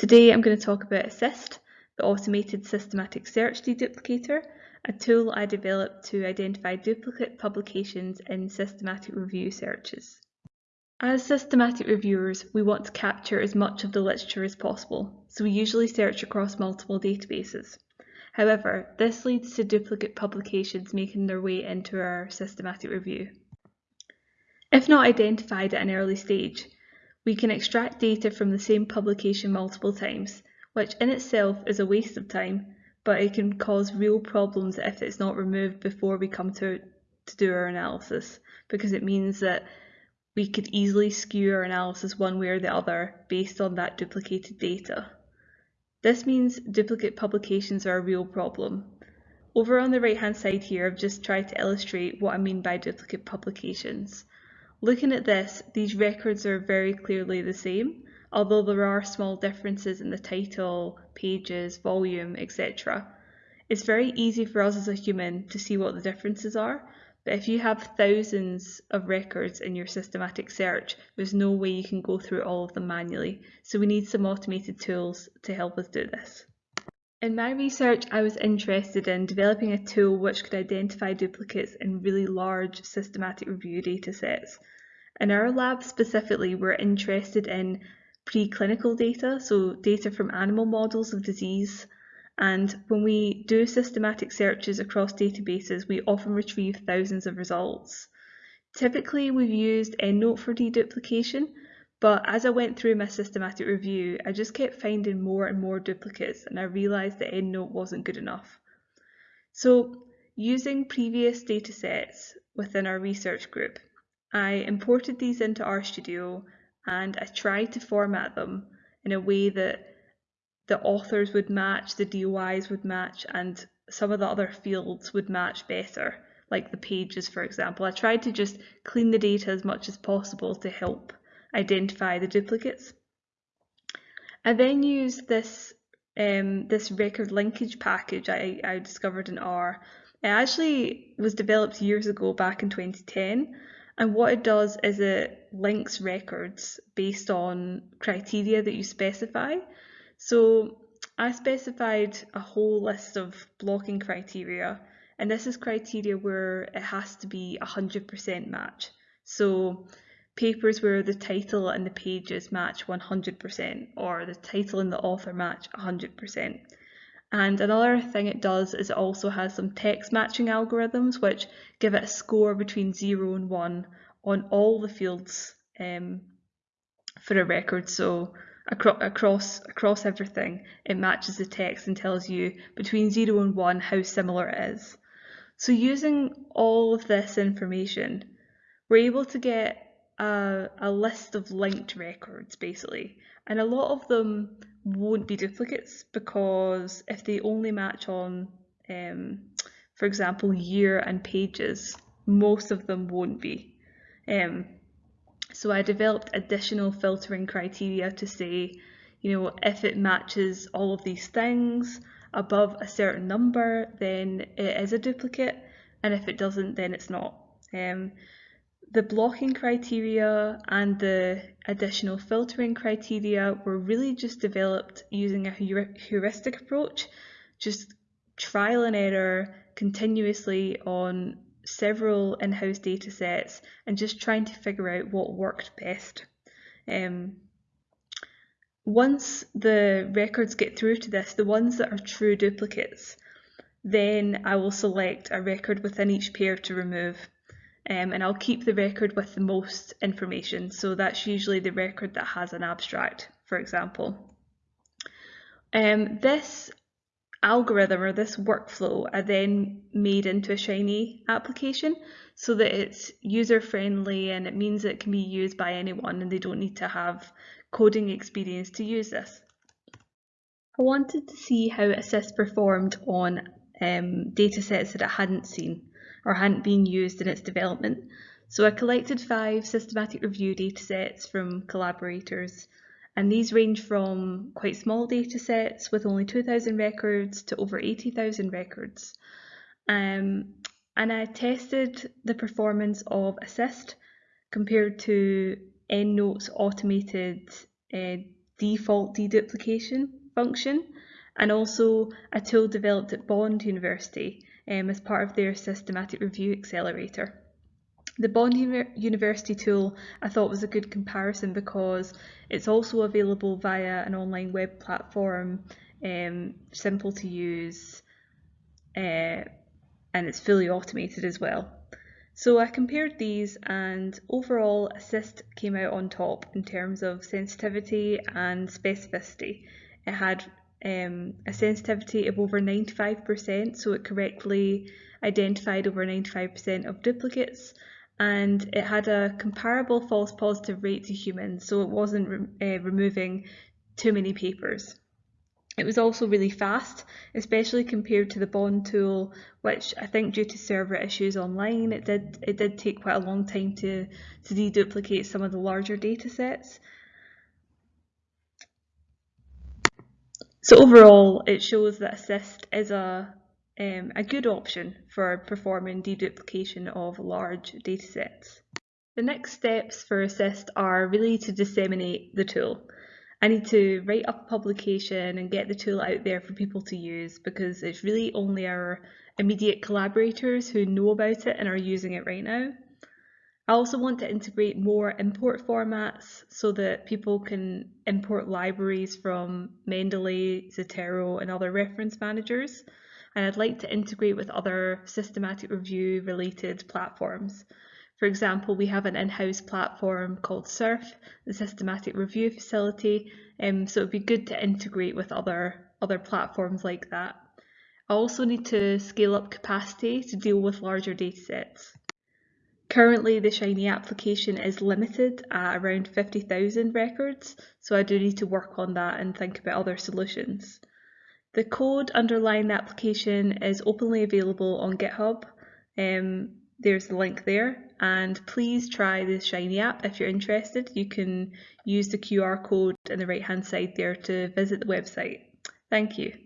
Today I'm going to talk about ASySD, the automated systematic search deduplicator, a tool I developed to identify duplicate publications in systematic review searches. As systematic reviewers, we want to capture as much of the literature as possible, so we usually search across multiple databases. However, this leads to duplicate publications making their way into our systematic review. If not identified at an early stage, we can extract data from the same publication multiple times, which in itself is a waste of time, but it can cause real problems if it's not removed before we come to, to do our analysis, because it means that we could easily skew our analysis one way or the other based on that duplicated data. This means duplicate publications are a real problem. Over on the right hand side here, I've just tried to illustrate what I mean by duplicate publications. Looking at this, these records are very clearly the same, although there are small differences in the title, pages, volume, etc. It's very easy for us as a human to see what the differences are, but if you have thousands of records in your systematic search, there's no way you can go through all of them manually, so we need some automated tools to help us do this. In my research, I was interested in developing a tool which could identify duplicates in really large systematic review datasets. In our lab specifically, we're interested in preclinical data, so data from animal models of disease. And when we do systematic searches across databases, we often retrieve thousands of results. Typically, we've used EndNote for deduplication, but as I went through my systematic review, I just kept finding more and more duplicates and I realised that EndNote wasn't good enough. So using previous datasets within our research group, I imported these into RStudio and I tried to format them in a way that the authors would match, the DOIs would match, and some of the other fields would match better, like the pages, for example. I tried to just clean the data as much as possible to help identify the duplicates. I then used this um, this record linkage package I, I discovered in R. It actually was developed years ago, back in 2010, and what it does is it links records based on criteria that you specify. So I specified a whole list of blocking criteria, and this is criteria where it has to be 100% match. So papers where the title and the pages match 100% or the title and the author match 100%. And another thing it does is it also has some text matching algorithms which give it a score between 0 and 1 on all the fields um, for a record. So across, across, across everything, it matches the text and tells you between 0 and 1 how similar it is. So using all of this information, we're able to get a, a list of linked records basically, and a lot of them won't be duplicates because if they only match on, um, for example, year and pages, most of them won't be. Um, so I developed additional filtering criteria to say, you know, if it matches all of these things above a certain number, then it is a duplicate, and if it doesn't, then it's not. Um, the blocking criteria and the additional filtering criteria were really just developed using a heuristic approach, just trial and error continuously on several in-house data sets and just trying to figure out what worked best. Um, once the records get through to this, the ones that are true duplicates, then I will select a record within each pair to remove um, and I'll keep the record with the most information. So that's usually the record that has an abstract, for example. Um, this algorithm or this workflow I then made into a Shiny application so that it's user friendly and it means it can be used by anyone and they don't need to have coding experience to use this. I wanted to see how ASySD performed on um, data sets that it hadn't seen or hadn't been used in its development. So I collected five systematic review datasets from collaborators, and these range from quite small datasets with only 2,000 records to over 80,000 records. Um, and I tested the performance of ASySD compared to EndNote's automated uh, default deduplication function and also a tool developed at Bond University um, as part of their systematic review accelerator. The Bond University tool I thought was a good comparison because it's also available via an online web platform, um, simple to use, uh, and it's fully automated as well. So I compared these and overall ASySD came out on top in terms of sensitivity and specificity. It had um, a sensitivity of over 95%, so it correctly identified over 95% of duplicates, and it had a comparable false positive rate to humans, so it wasn't re uh, removing too many papers. It was also really fast, especially compared to the Bond tool, which I think due to server issues online, it did it did take quite a long time to, to deduplicate some of the larger data sets. So overall, it shows that ASySD is a um, a good option for performing deduplication of large datasets. The next steps for ASySD are really to disseminate the tool. I need to write up a publication and get the tool out there for people to use because it's really only our immediate collaborators who know about it and are using it right now. I also want to integrate more import formats so that people can import libraries from Mendeley, Zotero and other reference managers and I'd like to integrate with other systematic review related platforms. For example, we have an in-house platform called SyRF, the Systematic Review Facility, um, so it'd be good to integrate with other, other platforms like that. I also need to scale up capacity to deal with larger datasets. Currently, the Shiny application is limited at around 50,000 records, so I do need to work on that and think about other solutions. The code underlying the application is openly available on GitHub. Um, there's the link there and please try the Shiny app if you're interested. You can use the QR code in the right hand side there to visit the website. Thank you.